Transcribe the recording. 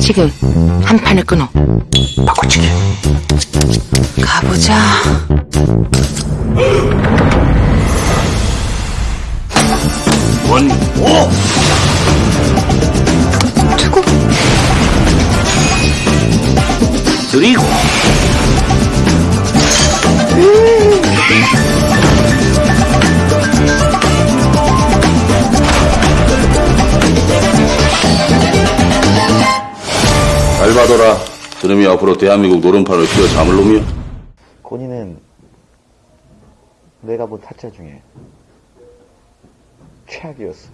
지금 한 판을 끊어. 바꿔치기. 가보자. 원, 오! 투구. 드리고. 잘 봐둬라. 저놈이 앞으로 대한민국 노름판을 휘어 잠을 놈이야. 고니는 내가 본 타짜 중에 최악이었어.